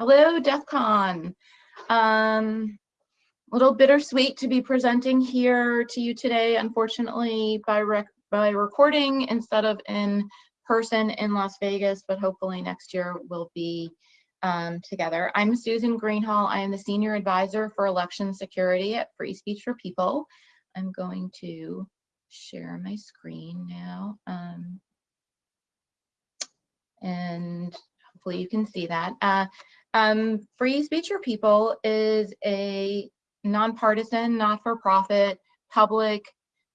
Hello, DEF CON. Um, little bittersweet to be presenting here to you today, unfortunately, by, rec by recording instead of in person in Las Vegas, but hopefully next year we'll be um, together. I'm Susan Greenhalgh. I am the Senior Advisor for Election Security at Free Speech for People. I'm going to share my screen now. Um, and hopefully you can see that. Uh, um, Free Speech for People is a nonpartisan, not-for-profit, public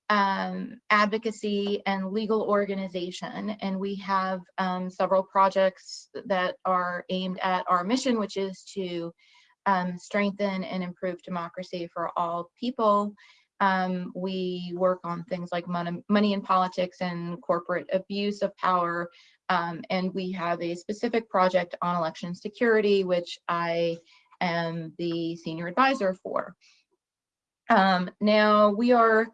um, advocacy and legal organization. And we have um, several projects that are aimed at our mission, which is to um, strengthen and improve democracy for all people. Um, we work on things like money, money in politics and corporate abuse of power, um, and we have a specific project on election security, which I am the senior advisor for. Um, now we are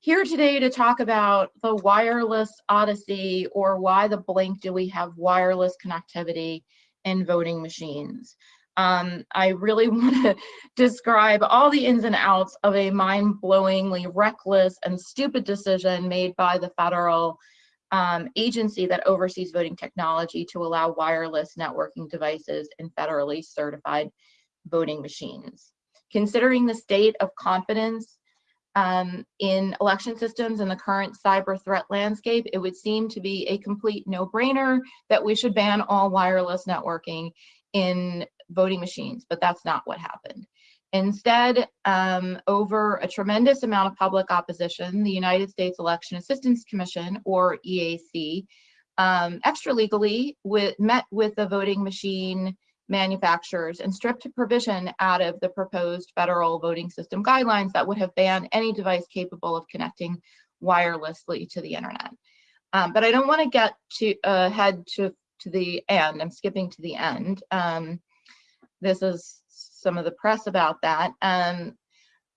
here today to talk about the wireless odyssey or why the blank do we have wireless connectivity in voting machines. Um, I really want to describe all the ins and outs of a mind-blowingly reckless and stupid decision made by the federal um, agency that oversees voting technology to allow wireless networking devices and federally certified voting machines. Considering the state of confidence um, in election systems and the current cyber threat landscape, it would seem to be a complete no-brainer that we should ban all wireless networking in voting machines, but that's not what happened. Instead, um, over a tremendous amount of public opposition, the United States Election Assistance Commission, or EAC, um, extra legally with, met with the voting machine manufacturers and stripped a provision out of the proposed federal voting system guidelines that would have banned any device capable of connecting wirelessly to the internet. Um, but I don't want to get to uh, head to, to the end. I'm skipping to the end. Um, this is some of the press about that. Um,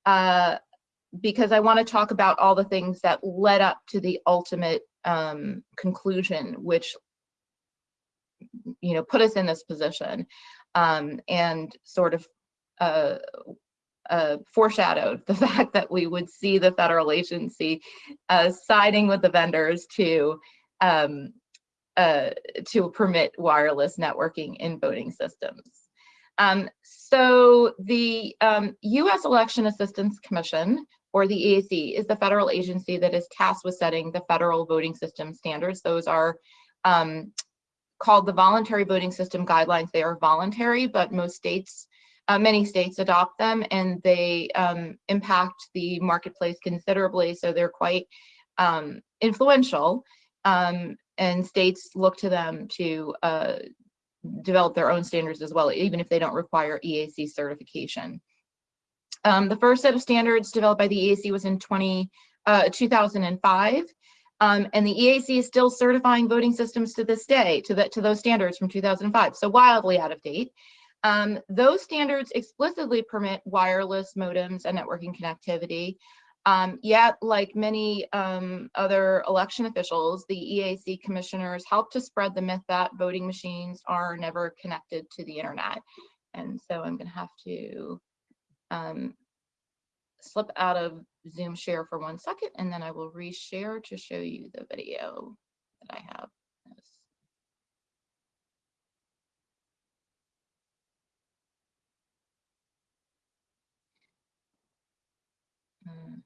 uh, because I want to talk about all the things that led up to the ultimate um, conclusion, which you know put us in this position um, and sort of uh, uh, foreshadowed the fact that we would see the federal agency uh, siding with the vendors to um, uh, to permit wireless networking in voting systems. Um, so the um, U.S. Election Assistance Commission, or the EAC, is the federal agency that is tasked with setting the federal voting system standards. Those are um, called the Voluntary Voting System Guidelines. They are voluntary, but most states, uh, many states adopt them and they um, impact the marketplace considerably. So they're quite um, influential um, and states look to them to uh, develop their own standards as well, even if they don't require EAC certification. Um, the first set of standards developed by the EAC was in 20, uh, 2005. Um, and the EAC is still certifying voting systems to this day to, the, to those standards from 2005, so wildly out of date. Um, those standards explicitly permit wireless modems and networking connectivity. Um, yet, like many um, other election officials, the EAC commissioners help to spread the myth that voting machines are never connected to the internet. And so I'm gonna have to um, slip out of Zoom share for one second, and then I will reshare to show you the video that I have. Mm-hmm.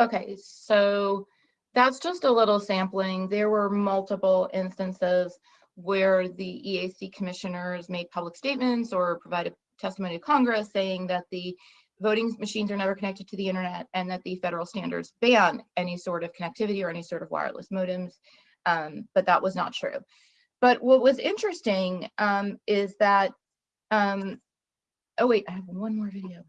Okay, so that's just a little sampling. There were multiple instances where the EAC commissioners made public statements or provided testimony to Congress saying that the voting machines are never connected to the internet and that the federal standards ban any sort of connectivity or any sort of wireless modems, um, but that was not true. But what was interesting um, is that, um, oh wait, I have one more video.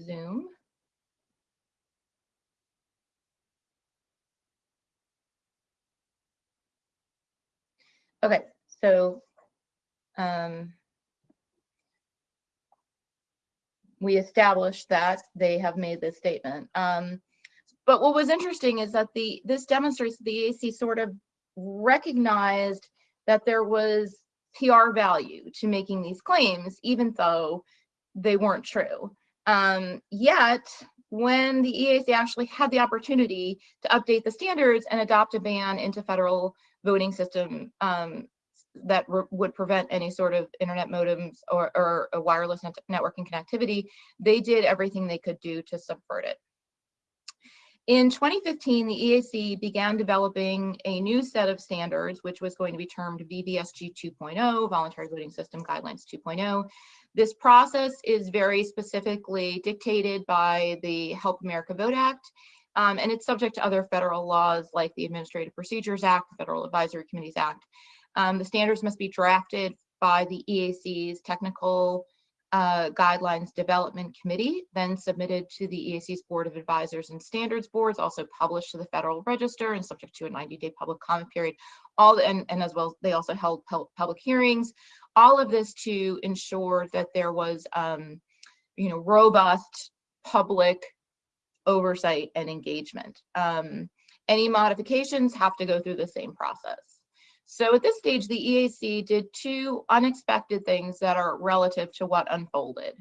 Zoom. Okay, so um, we established that they have made this statement. Um, but what was interesting is that the this demonstrates the AC sort of recognized that there was PR value to making these claims, even though they weren't true. Um, yet, when the EAC actually had the opportunity to update the standards and adopt a ban into federal voting system um, that would prevent any sort of internet modems or, or wireless net networking connectivity, they did everything they could do to subvert it. In 2015, the EAC began developing a new set of standards, which was going to be termed VVSG 2.0, Voluntary Voting System Guidelines 2.0. This process is very specifically dictated by the Help America Vote Act, um, and it's subject to other federal laws like the Administrative Procedures Act, the Federal Advisory Committees Act. Um, the standards must be drafted by the EAC's Technical uh, Guidelines Development Committee, then submitted to the EAC's Board of Advisors and Standards Boards, also published to the Federal Register and subject to a 90-day public comment period. All and, and as well, they also held public hearings. All of this to ensure that there was, um, you know, robust public oversight and engagement. Um, any modifications have to go through the same process. So at this stage, the EAC did two unexpected things that are relative to what unfolded.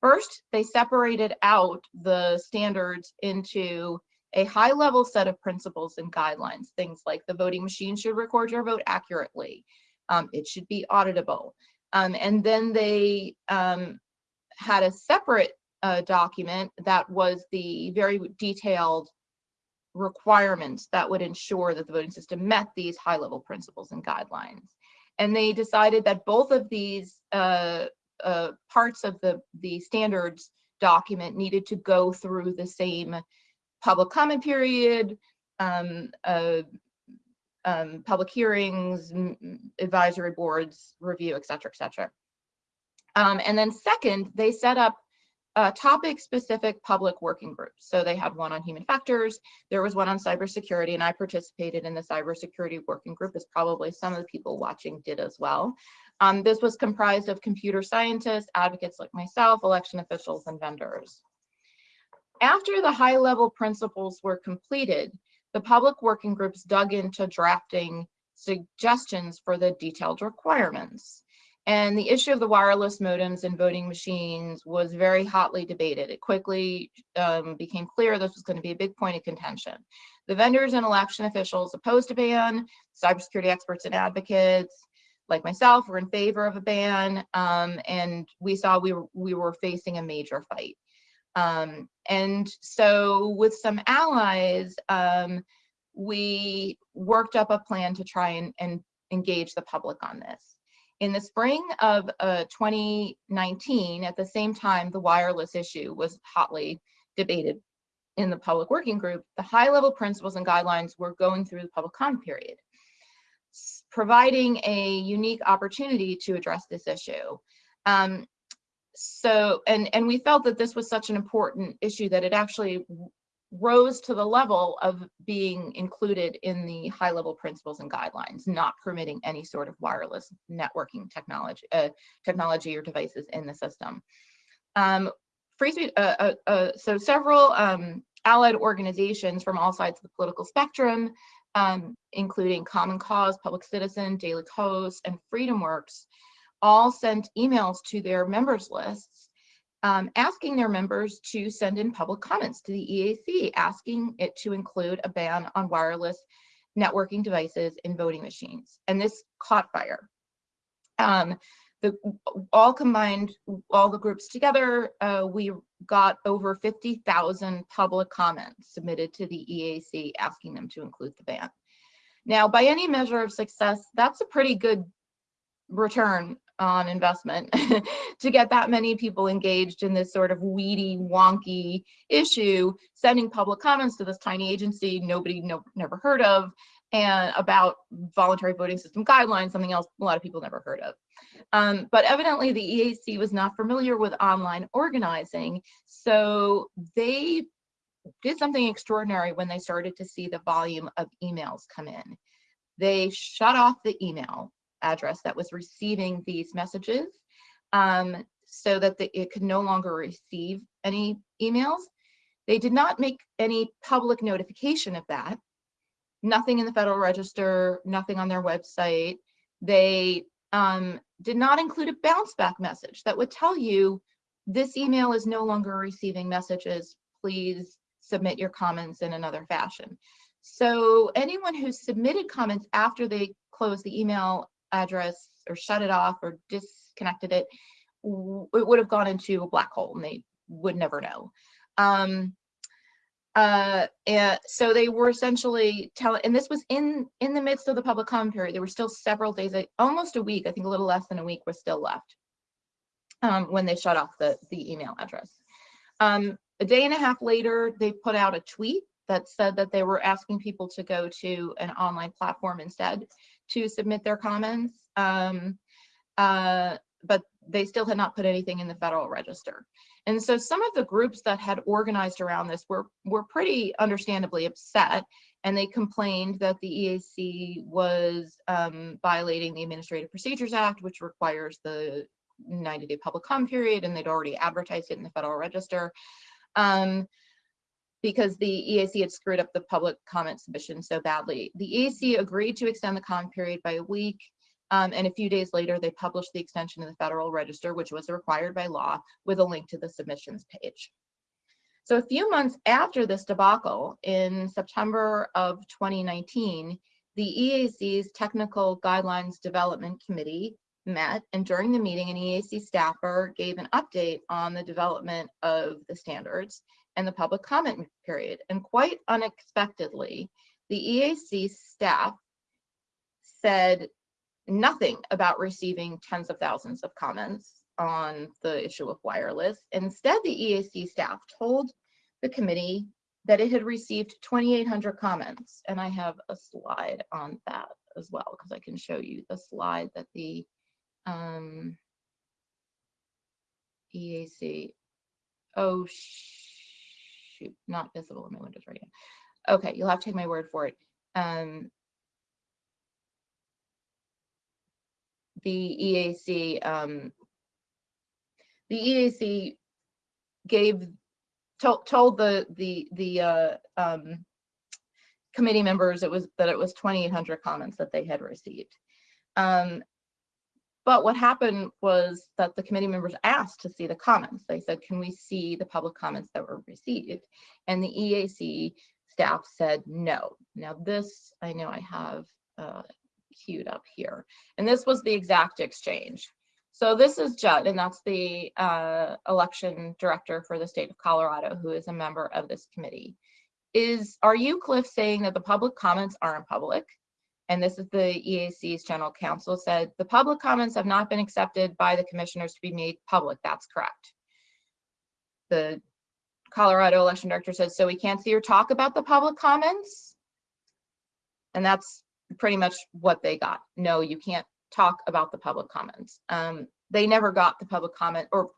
First, they separated out the standards into a high level set of principles and guidelines, things like the voting machine should record your vote accurately. Um, it should be auditable. Um, and then they um, had a separate uh, document that was the very detailed requirements that would ensure that the voting system met these high level principles and guidelines. And they decided that both of these uh, uh, parts of the, the standards document needed to go through the same public comment period, um, uh, um, public hearings, advisory boards, review, et cetera, et cetera. Um, and then second, they set up uh, topic specific public working groups. So they had one on human factors, there was one on cybersecurity, and I participated in the cybersecurity working group as probably some of the people watching did as well. Um, this was comprised of computer scientists, advocates like myself, election officials, and vendors. After the high level principles were completed, the public working groups dug into drafting suggestions for the detailed requirements. And the issue of the wireless modems and voting machines was very hotly debated. It quickly um, became clear this was going to be a big point of contention. The vendors and election officials opposed a ban, cybersecurity experts and advocates like myself were in favor of a ban, um, and we saw we were, we were facing a major fight. Um, and so with some allies, um, we worked up a plan to try and, and engage the public on this. In the spring of uh, 2019, at the same time the wireless issue was hotly debated in the public working group, the high level principles and guidelines were going through the public comment period, providing a unique opportunity to address this issue. Um, so, and, and we felt that this was such an important issue that it actually rose to the level of being included in the high level principles and guidelines, not permitting any sort of wireless networking technology, uh, technology or devices in the system. Um, free speech, uh, uh, uh, so several um, allied organizations from all sides of the political spectrum, um, including Common Cause, Public Citizen, Daily Kos, and FreedomWorks, all sent emails to their members lists um, asking their members to send in public comments to the EAC, asking it to include a ban on wireless networking devices in voting machines. And this caught fire. Um, the, all combined, all the groups together, uh, we got over 50,000 public comments submitted to the EAC asking them to include the ban. Now, by any measure of success, that's a pretty good return on investment to get that many people engaged in this sort of weedy, wonky issue, sending public comments to this tiny agency nobody no, never heard of, and about voluntary voting system guidelines, something else a lot of people never heard of. Um, but evidently the EAC was not familiar with online organizing, so they did something extraordinary when they started to see the volume of emails come in. They shut off the email address that was receiving these messages um, so that the, it could no longer receive any emails. They did not make any public notification of that. Nothing in the Federal Register, nothing on their website. They um, did not include a bounce back message that would tell you this email is no longer receiving messages. Please submit your comments in another fashion. So anyone who submitted comments after they closed the email address or shut it off or disconnected it, it would have gone into a black hole and they would never know. Um, uh, and so they were essentially telling, and this was in in the midst of the public comment period. There were still several days, almost a week. I think a little less than a week was still left um, when they shut off the the email address. Um, a day and a half later, they put out a tweet that said that they were asking people to go to an online platform instead to submit their comments. Um, uh, but they still had not put anything in the Federal Register. And so some of the groups that had organized around this were, were pretty understandably upset and they complained that the EAC was um, violating the Administrative Procedures Act, which requires the 90 day public comment period and they'd already advertised it in the Federal Register. Um, because the EAC had screwed up the public comment submission so badly. The EAC agreed to extend the comment period by a week um, and a few days later, they published the extension in the Federal Register, which was required by law, with a link to the submissions page. So a few months after this debacle, in September of 2019, the EAC's Technical Guidelines Development Committee met, and during the meeting, an EAC staffer gave an update on the development of the standards and the public comment period. And quite unexpectedly, the EAC staff said nothing about receiving tens of thousands of comments on the issue of wireless. Instead, the EAC staff told the committee that it had received 2,800 comments. And I have a slide on that as well, because I can show you the slide that the um, EAC, oh shoot, not visible in my windows right now. Okay, you'll have to take my word for it. Um, the EAC, um, the EAC gave told, told the the the uh, um, committee members it was that it was 2,800 comments that they had received. Um, but what happened was that the committee members asked to see the comments. They said, can we see the public comments that were received? And the EAC staff said no. Now this, I know I have uh, queued up here. And this was the exact exchange. So this is Judd, and that's the uh, election director for the state of Colorado, who is a member of this committee. Is, are you, Cliff, saying that the public comments aren't public? And this is the EAC's general counsel said, the public comments have not been accepted by the commissioners to be made public. That's correct. The Colorado election director says, so we can't see or talk about the public comments? And that's pretty much what they got. No, you can't talk about the public comments. Um, they never got the public comment, or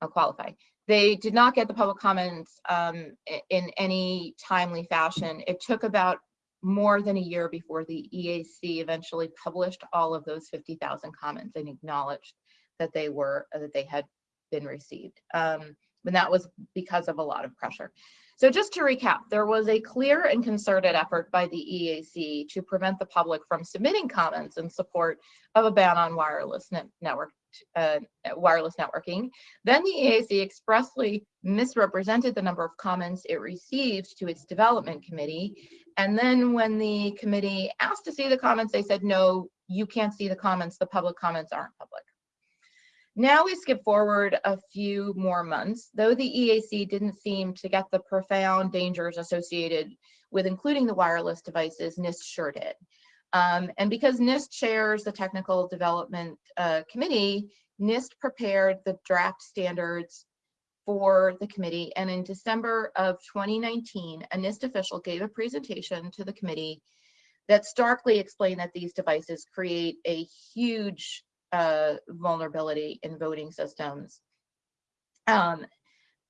I'll qualify. They did not get the public comments um, in any timely fashion. It took about more than a year before the EAC eventually published all of those 50,000 comments and acknowledged that they were that they had been received. Um, and that was because of a lot of pressure. So just to recap, there was a clear and concerted effort by the EAC to prevent the public from submitting comments in support of a ban on wireless net network uh, wireless networking. Then the EAC expressly misrepresented the number of comments it received to its development committee. And then when the committee asked to see the comments, they said, no, you can't see the comments. The public comments aren't public. Now we skip forward a few more months, though the EAC didn't seem to get the profound dangers associated with including the wireless devices, NIST sure did. Um, and because NIST chairs the Technical Development uh, Committee, NIST prepared the draft standards for the committee. And in December of 2019, a NIST official gave a presentation to the committee that starkly explained that these devices create a huge uh, vulnerability in voting systems. Um,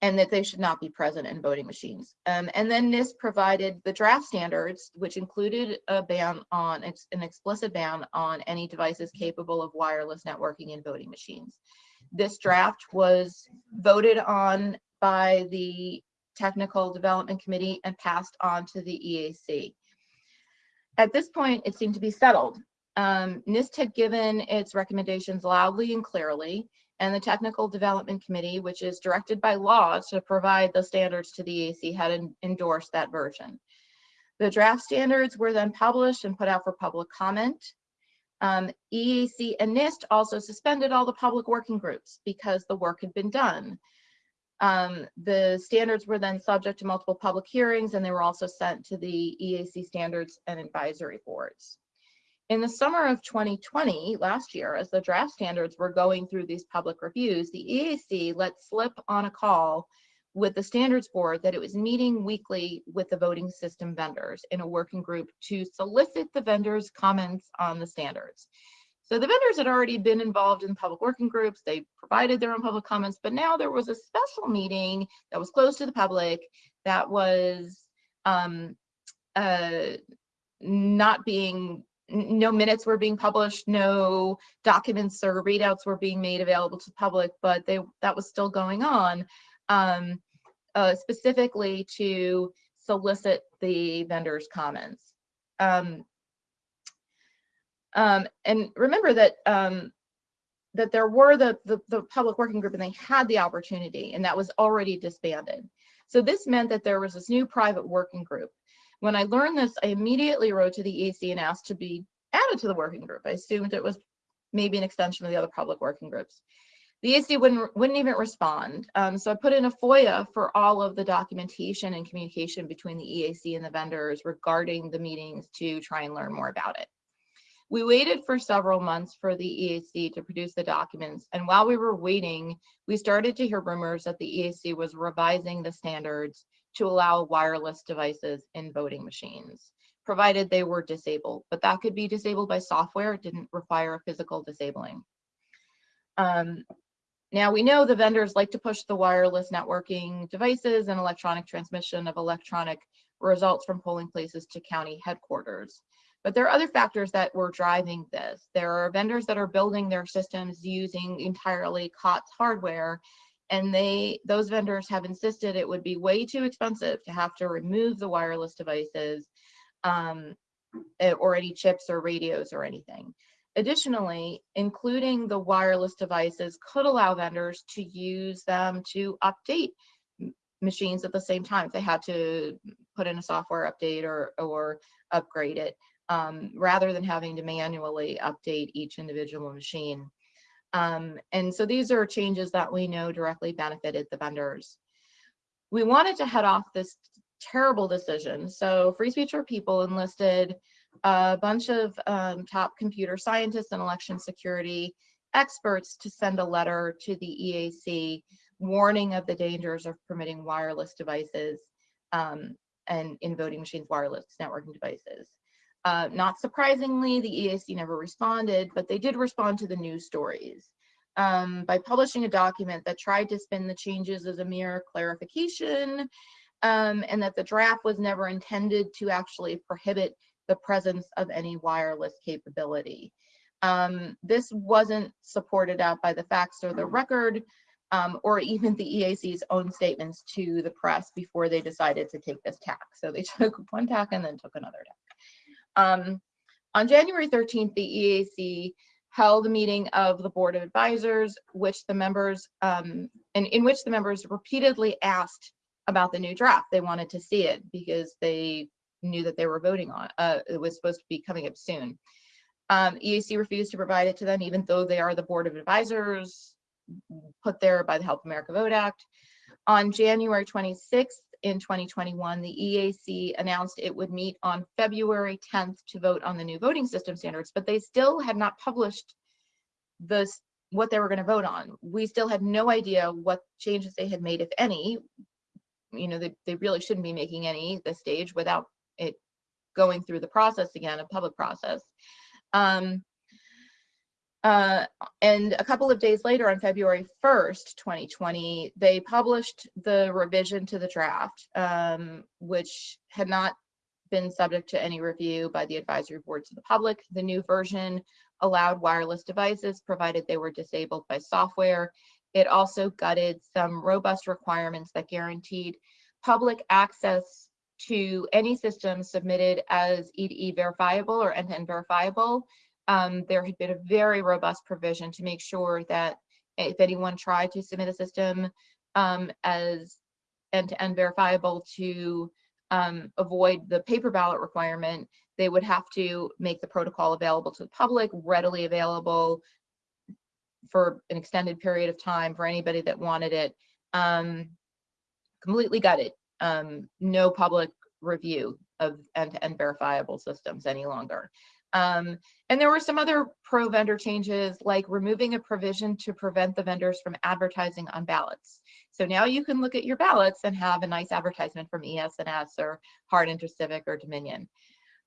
and that they should not be present in voting machines. Um, and then NIST provided the draft standards, which included a ban on an explicit ban on any devices capable of wireless networking in voting machines. This draft was voted on by the Technical Development Committee and passed on to the EAC. At this point, it seemed to be settled. Um, NIST had given its recommendations loudly and clearly, and the Technical Development Committee, which is directed by law to provide the standards to the EAC, had endorsed that version. The draft standards were then published and put out for public comment. Um, EAC and NIST also suspended all the public working groups because the work had been done. Um, the standards were then subject to multiple public hearings and they were also sent to the EAC standards and advisory boards. In the summer of 2020, last year, as the draft standards were going through these public reviews, the EAC let slip on a call with the standards board that it was meeting weekly with the voting system vendors in a working group to solicit the vendors' comments on the standards. So the vendors had already been involved in public working groups. They provided their own public comments, but now there was a special meeting that was closed to the public that was um, uh, not being, no minutes were being published, no documents or readouts were being made available to the public, but they that was still going on um, uh, specifically to solicit the vendors' comments. Um, um, and remember that um, that there were the, the, the public working group and they had the opportunity and that was already disbanded. So this meant that there was this new private working group. When I learned this, I immediately wrote to the EAC and asked to be added to the working group. I assumed it was maybe an extension of the other public working groups. The EAC wouldn't, wouldn't even respond. Um, so I put in a FOIA for all of the documentation and communication between the EAC and the vendors regarding the meetings to try and learn more about it. We waited for several months for the EAC to produce the documents, and while we were waiting, we started to hear rumors that the EAC was revising the standards to allow wireless devices in voting machines, provided they were disabled, but that could be disabled by software, it didn't require a physical disabling. Um, now we know the vendors like to push the wireless networking devices and electronic transmission of electronic results from polling places to county headquarters. But there are other factors that were driving this. There are vendors that are building their systems using entirely COTS hardware, and they those vendors have insisted it would be way too expensive to have to remove the wireless devices um, eh, or any chips or radios or anything. Additionally, including the wireless devices could allow vendors to use them to update machines at the same time if they had to put in a software update or, or upgrade it um, rather than having to manually update each individual machine. Um, and so these are changes that we know directly benefited the vendors. We wanted to head off this terrible decision. So Free Speech for People enlisted a bunch of um, top computer scientists and election security experts to send a letter to the EAC warning of the dangers of permitting wireless devices um, and in voting machines wireless networking devices. Uh, not surprisingly, the EAC never responded, but they did respond to the news stories um, by publishing a document that tried to spin the changes as a mere clarification um, and that the draft was never intended to actually prohibit the presence of any wireless capability. Um, this wasn't supported out by the facts or the record um, or even the EAC's own statements to the press before they decided to take this tack. So they took one tack and then took another tack. Um, on January 13th, the EAC held a meeting of the Board of Advisors, which the members, um, and in which the members repeatedly asked about the new draft. They wanted to see it because they knew that they were voting on uh, it was supposed to be coming up soon. Um, EAC refused to provide it to them, even though they are the Board of Advisors put there by the Help America Vote Act. On January 26th, in 2021, the EAC announced it would meet on February 10th to vote on the new voting system standards, but they still had not published this what they were going to vote on. We still had no idea what changes they had made, if any. You know, they, they really shouldn't be making any this stage without it going through the process again, a public process. Um, Uh, and a couple of days later, on February 1st, 2020, they published the revision to the draft, um, which had not been subject to any review by the advisory board to the public. The new version allowed wireless devices provided they were disabled by software. It also gutted some robust requirements that guaranteed public access to any system submitted as E2E verifiable or end-to-end verifiable. Um, there had been a very robust provision to make sure that if anyone tried to submit a system um, as end-to-end verifiable to um, avoid the paper ballot requirement, they would have to make the protocol available to the public, readily available for an extended period of time for anybody that wanted it. Um, completely gutted. Um, no public review of end-to-end -end verifiable systems any longer. Um, and there were some other pro vendor changes like removing a provision to prevent the vendors from advertising on ballots. So now you can look at your ballots and have a nice advertisement from ES&S or Hart InterCivic or Dominion.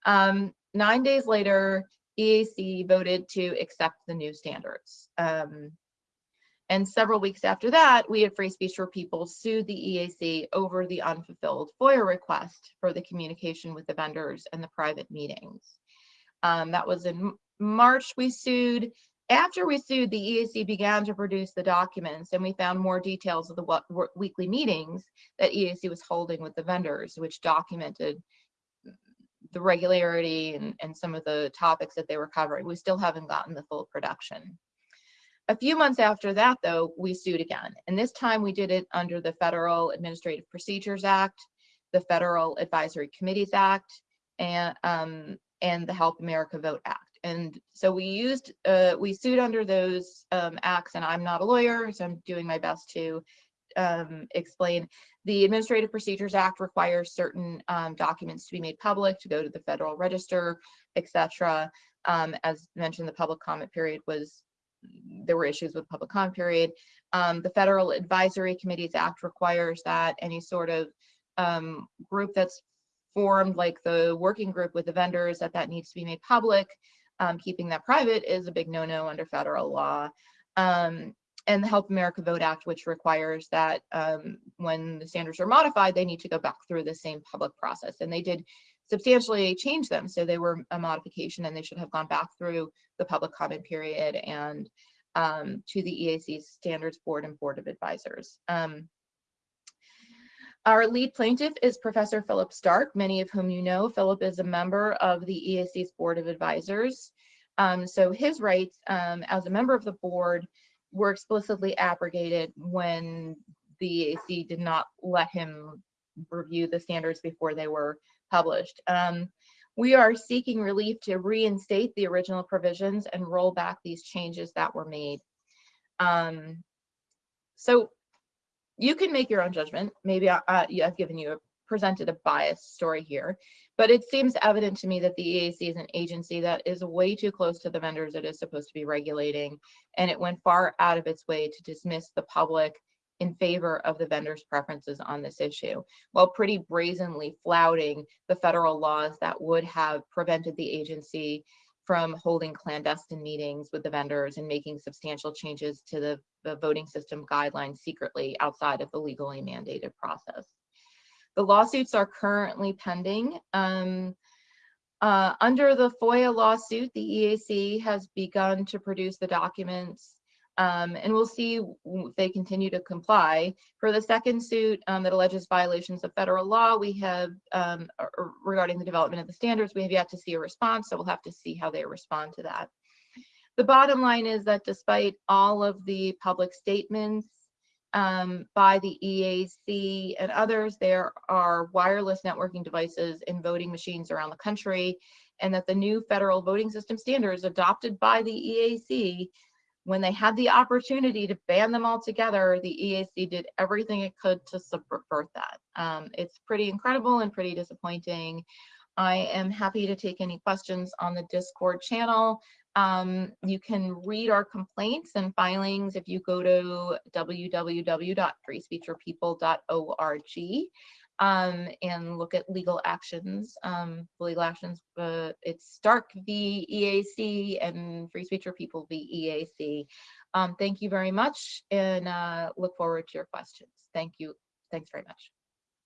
Um, nine days later, EAC voted to accept the new standards. Um, and several weeks after that, we at Free Speech for People sued the EAC over the unfulfilled FOIA request for the communication with the vendors and the private meetings. Um, that was in March we sued. After we sued, the EAC began to produce the documents and we found more details of the weekly meetings that EAC was holding with the vendors, which documented the regularity and, and some of the topics that they were covering. We still haven't gotten the full production. A few months after that, though, we sued again. And this time we did it under the Federal Administrative Procedures Act, the Federal Advisory Committees Act, and, um, and the Help America Vote Act. And so we used, uh, we sued under those um, acts, and I'm not a lawyer, so I'm doing my best to um, explain. The Administrative Procedures Act requires certain um, documents to be made public, to go to the Federal Register, etc. Um, as mentioned, the public comment period was, there were issues with public comment period. Um, the Federal Advisory Committees Act requires that any sort of um, group that's formed like the working group with the vendors that that needs to be made public. Um, keeping that private is a big no-no under federal law. Um, and the Help America Vote Act, which requires that um, when the standards are modified, they need to go back through the same public process. And they did substantially change them. So they were a modification and they should have gone back through the public comment period and um, to the EAC Standards Board and Board of Advisors. Um, our lead plaintiff is Professor Philip Stark, many of whom you know. Philip is a member of the EAC's Board of Advisors. Um, so his rights um, as a member of the board were explicitly abrogated when the EAC did not let him review the standards before they were published. Um, we are seeking relief to reinstate the original provisions and roll back these changes that were made. Um, so you can make your own judgment. Maybe I, uh, I've given you a presented a biased story here, but it seems evident to me that the EAC is an agency that is way too close to the vendors it is supposed to be regulating, and it went far out of its way to dismiss the public in favor of the vendors' preferences on this issue, while pretty brazenly flouting the federal laws that would have prevented the agency from holding clandestine meetings with the vendors and making substantial changes to the, the voting system guidelines secretly outside of the legally mandated process. The lawsuits are currently pending. Um, uh, under the FOIA lawsuit, the EAC has begun to produce the documents um, and we'll see if they continue to comply. For the second suit um, that alleges violations of federal law, we have, um, regarding the development of the standards, we have yet to see a response, so we'll have to see how they respond to that. The bottom line is that despite all of the public statements um, by the EAC and others, there are wireless networking devices in voting machines around the country, and that the new federal voting system standards adopted by the EAC when they had the opportunity to ban them all together, the EAC did everything it could to subvert that. Um, it's pretty incredible and pretty disappointing. I am happy to take any questions on the Discord channel. Um, you can read our complaints and filings if you go to www.freespeechforpeople.org. um, and look at legal actions. Um, legal actions, uh, it's Stark v. EAC and Free Speech for People v. EAC. Um, thank you very much and uh, look forward to your questions. Thank you. Thanks very much.